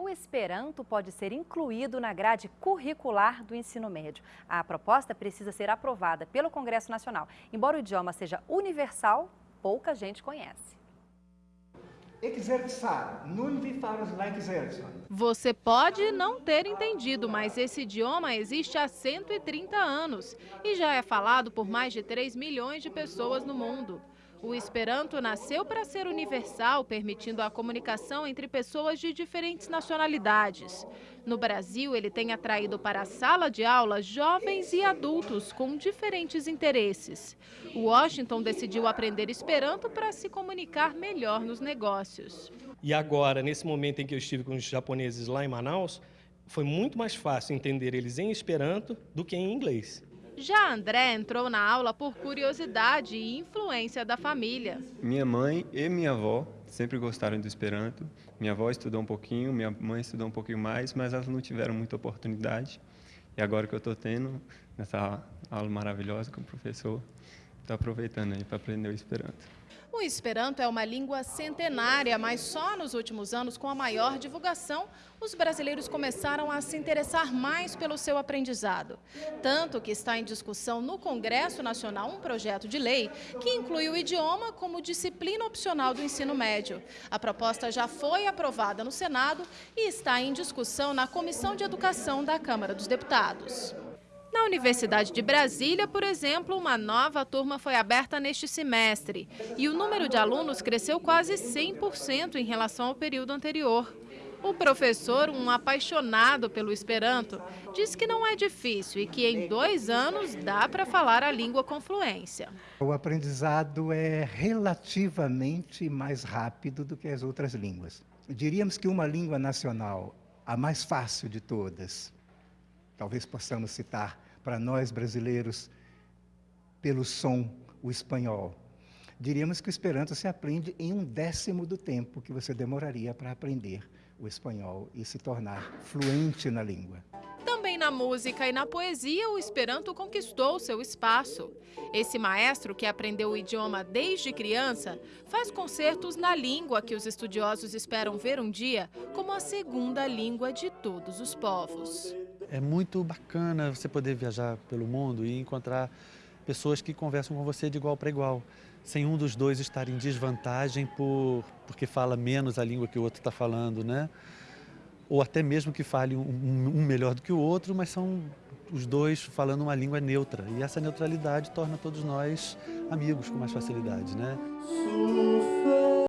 o Esperanto pode ser incluído na grade curricular do ensino médio. A proposta precisa ser aprovada pelo Congresso Nacional. Embora o idioma seja universal, pouca gente conhece. Você pode não ter entendido, mas esse idioma existe há 130 anos e já é falado por mais de 3 milhões de pessoas no mundo. O Esperanto nasceu para ser universal, permitindo a comunicação entre pessoas de diferentes nacionalidades. No Brasil, ele tem atraído para a sala de aula jovens e adultos com diferentes interesses. Washington decidiu aprender Esperanto para se comunicar melhor nos negócios. E agora, nesse momento em que eu estive com os japoneses lá em Manaus, foi muito mais fácil entender eles em Esperanto do que em inglês. Já André entrou na aula por curiosidade e influência da família. Minha mãe e minha avó sempre gostaram do Esperanto. Minha avó estudou um pouquinho, minha mãe estudou um pouquinho mais, mas elas não tiveram muita oportunidade. E agora que eu estou tendo nessa aula maravilhosa com o professor, estou aproveitando aí para aprender o Esperanto. O Esperanto é uma língua centenária, mas só nos últimos anos, com a maior divulgação, os brasileiros começaram a se interessar mais pelo seu aprendizado. Tanto que está em discussão no Congresso Nacional um projeto de lei que inclui o idioma como disciplina opcional do ensino médio. A proposta já foi aprovada no Senado e está em discussão na Comissão de Educação da Câmara dos Deputados. Na Universidade de Brasília, por exemplo, uma nova turma foi aberta neste semestre e o número de alunos cresceu quase 100% em relação ao período anterior. O professor, um apaixonado pelo Esperanto, diz que não é difícil e que em dois anos dá para falar a língua com fluência. O aprendizado é relativamente mais rápido do que as outras línguas. Diríamos que uma língua nacional, a mais fácil de todas, talvez possamos citar para nós brasileiros, pelo som, o espanhol. Diríamos que o Esperanto se aprende em um décimo do tempo que você demoraria para aprender o espanhol e se tornar fluente na língua. Também na música e na poesia, o Esperanto conquistou seu espaço. Esse maestro, que aprendeu o idioma desde criança, faz concertos na língua que os estudiosos esperam ver um dia como a segunda língua de todos os povos. É muito bacana você poder viajar pelo mundo e encontrar pessoas que conversam com você de igual para igual, sem um dos dois estar em desvantagem por, porque fala menos a língua que o outro está falando, né? Ou até mesmo que fale um, um melhor do que o outro, mas são os dois falando uma língua neutra. E essa neutralidade torna todos nós amigos com mais facilidade, né?